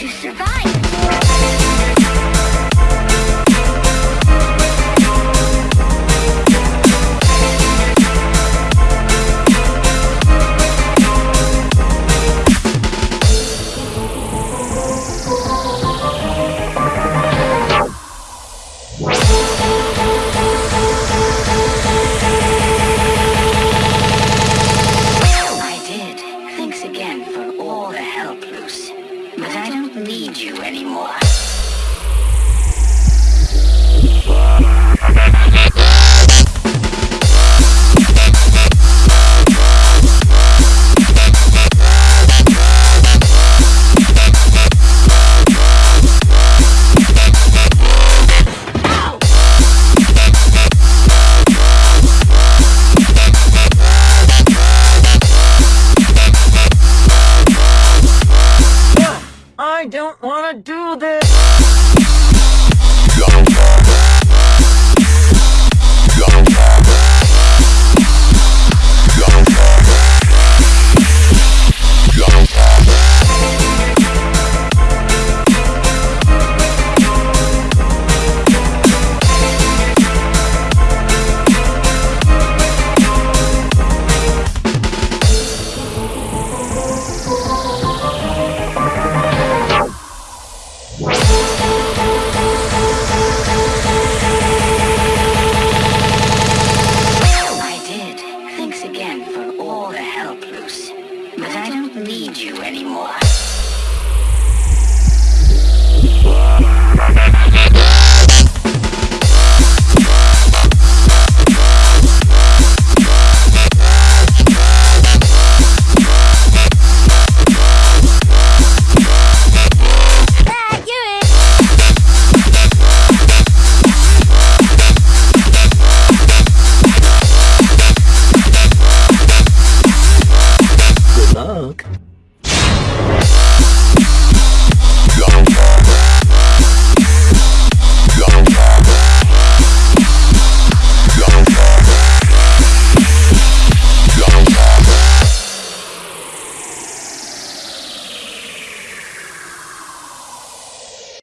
You don't need you anymore. don't want to do this. I did. Thanks again for all the help, Luce. But I don't need you anymore. book.